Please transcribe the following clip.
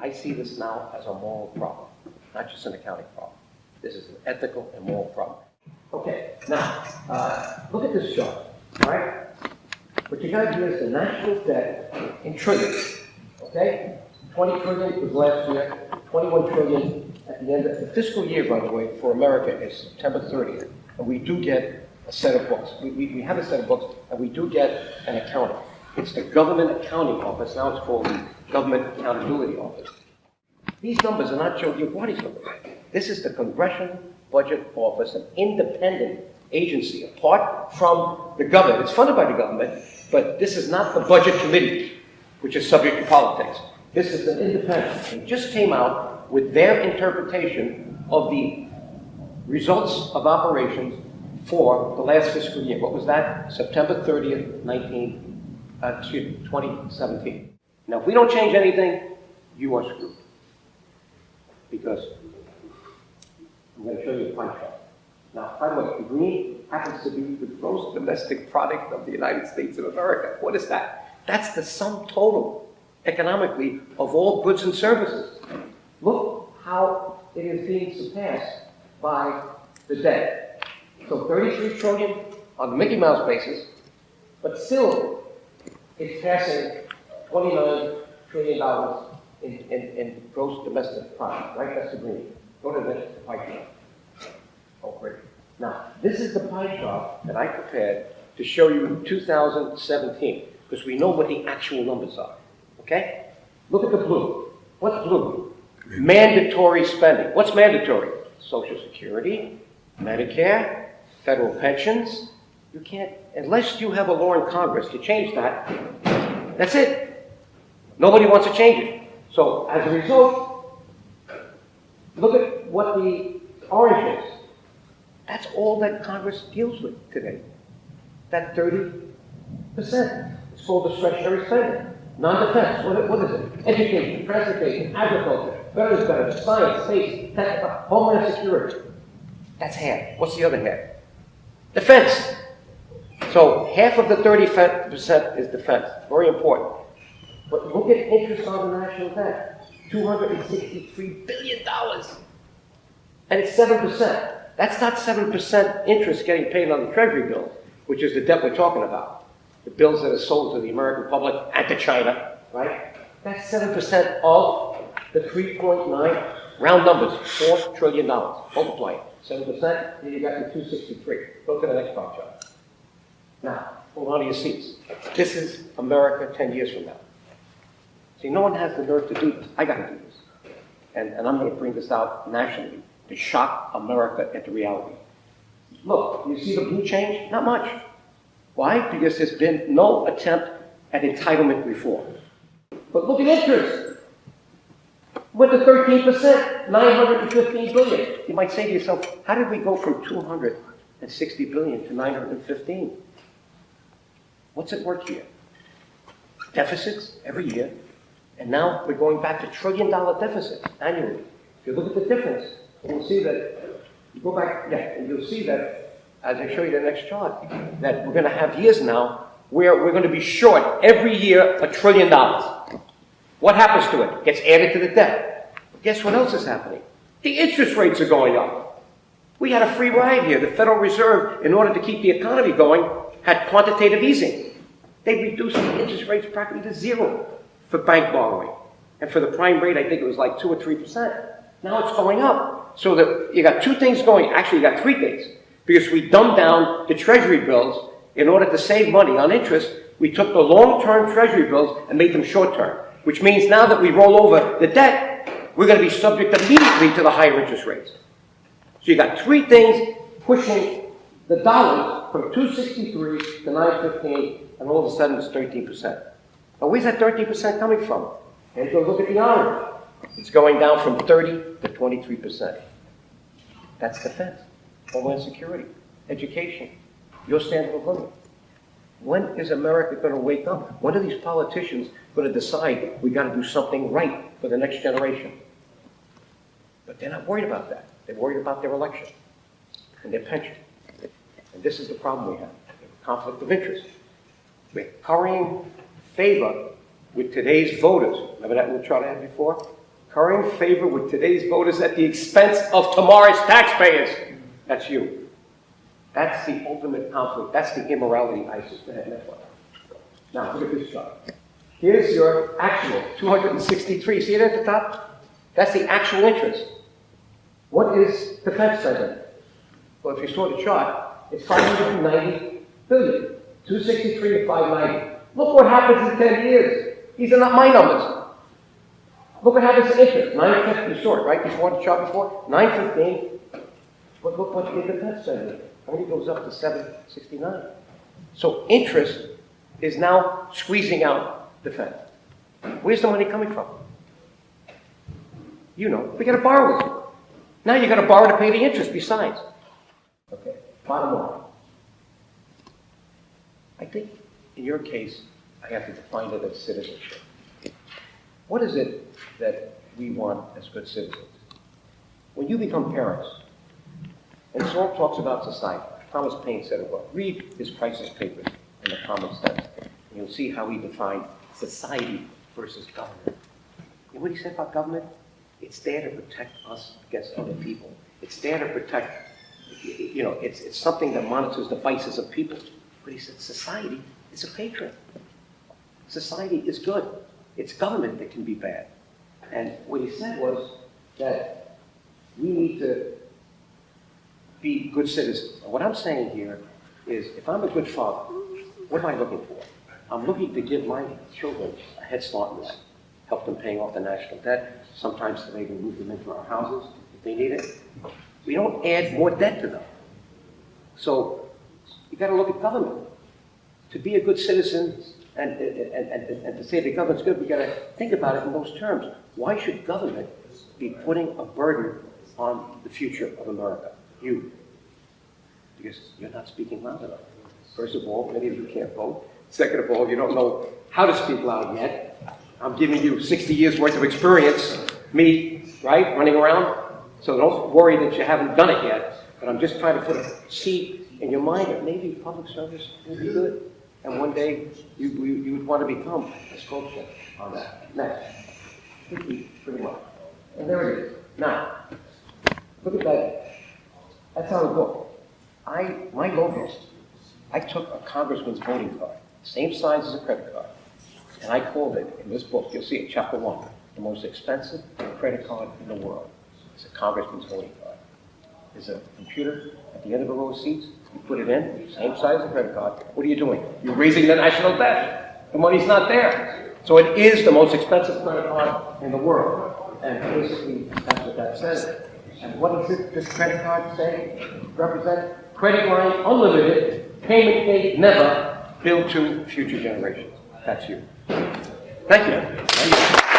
I see this now as a moral problem, not just an accounting problem. This is an ethical and moral problem. Okay, now, uh, look at this chart, right? What you got here is the national debt in trillions, okay? 20 trillion was last year, 21 trillion at the end of the fiscal year, by the way, for America is September 30th. And we do get a set of books. We, we, we have a set of books, and we do get an accounting. It's the Government Accounting Office, now it's called the Government Accountability Office. These numbers are not your party's numbers. This is the Congressional Budget Office, an independent agency, apart from the government. It's funded by the government, but this is not the Budget Committee, which is subject to politics. This is an independent. It just came out with their interpretation of the results of operations for the last fiscal year. What was that? September 30th, 19, uh, excuse me, 2017. Now, if we don't change anything, you are screwed. Because I'm going to show you a pie chart. Now, by the way, green happens to be the gross domestic product of the United States of America. What is that? That's the sum total, economically, of all goods and services. Look how it is being surpassed by the debt. So 33 trillion on the Mickey Mouse basis, but still, it's passing 29 trillion dollars in, in, in gross domestic product, right? That's the green. Go to the pie chart. Oh, great. Now, this is the pie chart that I prepared to show you in 2017, because we know what the actual numbers are. Okay? Look at the blue. What's blue? Mandatory spending. What's mandatory? Social Security, Medicare, federal pensions. You can't, unless you have a law in Congress to change that, that's it. Nobody wants to change it. So as a result, look at what the orange is. That's all that Congress deals with today. That 30%. It's called discretionary spending. Non-defense, what, what is it? Education, transportation, agriculture, veterans benefits, science, space, tech, homeland security. That's half. What's the other half? Defense. So half of the 30% is defense. Very important. But look at interest on the national debt. $263 billion. And it's 7%. That's not 7% interest getting paid on the Treasury bills, which is the debt we're talking about. The bills that are sold to the American public and to China, right? That's 7% of the 3.9, round numbers, $4 trillion. Multiply it. 7%, then you got your 263. Go to the next chart. Now, hold on to your seats. This is America 10 years from now. See, no one has the nerve to do this. I got to do this. And, and I'm going to bring this out nationally to shock America into reality. Look, you see the blue change? Not much. Why? Because there's been no attempt at entitlement reform. But look at interest. Went to 13%, 915 billion. You might say to yourself, how did we go from 260 billion to 915? What's at work here? Deficits every year, and now we're going back to trillion dollar deficits annually. If you look at the difference, you'll see that, you go back, yeah, and you'll see that, as I show you the next chart, that we're going to have years now where we're going to be short every year a trillion dollars. What happens to it? Gets added to the debt. But guess what else is happening? The interest rates are going up. We had a free ride here. The Federal Reserve, in order to keep the economy going, had quantitative easing. They reduced the interest rates practically to zero for bank borrowing. And for the prime rate, I think it was like 2 or 3%. Now it's going up. So that you got two things going. Actually, you got three things. Because we dumbed down the treasury bills in order to save money on interest. We took the long-term treasury bills and made them short-term. Which means now that we roll over the debt, we're going to be subject immediately to the higher interest rates. So you got three things pushing the dollar from 263 to 915, and all of a sudden it's 13%. Now where's that 13% coming from? And go look at the orange. It's going down from 30 to 23%. That's defense, homeland security, education, your standard of living. When is America going to wake up? When are these politicians going to decide we got to do something right for the next generation? But they're not worried about that. They're worried about their election and their pension. And this is the problem we have, conflict of interest. We're currying favor with today's voters. Remember that little chart I had before? currying favor with today's voters at the expense of tomorrow's taxpayers. That's you. That's the ultimate conflict. That's the immorality ISIS. Now, look at this chart. Here's your actual, 263. See it at the top? That's the actual interest. What is defense spending? Well, if you saw the chart, it's 590 billion. 263 to 590. Look what happens in 10 years. These are not my numbers. Look what happens to interest. 950 short, right? Before the chart before? 915. But look what the defense spending only goes up to 769. So interest is now squeezing out defense. Where's the money coming from? You know, we got to borrow it. Now you got to borrow to pay the interest besides. Okay, bottom line. I think in your case, I have to define it as citizenship. What is it that we want as good citizens? When you become parents, and Saul talks about society, Thomas Paine said it well. Read his crisis papers in the common sense, and you'll see how he defined society versus government. Know what he said about government? It's there to protect us against other people. It's there to protect, you know, it's, it's something that monitors the vices of people. But he said society is a patron. Society is good. It's government that can be bad. And what he said was that we need to be good citizens. What I'm saying here is if I'm a good father, what am I looking for? I'm looking to give my children a head start in life, help them paying off the national debt, sometimes to maybe move them into our houses if they need it. We don't add more debt to them. So you got to look at government. To be a good citizen and, and, and, and to say the government's good, we got to think about it in those terms. Why should government be putting a burden on the future of America? You. Because you're not speaking loud enough. First of all, many of you can't vote. Second of all, you don't know how to speak loud yet. I'm giving you 60 years worth of experience, me, right, running around. So don't worry that you haven't done it yet. But I'm just trying to put a seed in your mind that maybe public service will be good. And one day you, you, you would want to become a sculptor on that. Next. Pretty much. And there it is. Now, look at that. That's how it goes. I, my logo, I took a congressman's voting card, same size as a credit card, and I called it, in this book, you'll see it, chapter one, the most expensive credit card in the world. It's a congressman's voting card. There's a computer at the end of a row of seats, you put it in, same size as a credit card. What are you doing? You're raising the national debt. The money's not there. So it is the most expensive credit card in the world. And basically, that's what that says. And what does it, this credit card say? Represent credit line unlimited, payment date never, bill to future generations. That's you. Thank you. Thank you.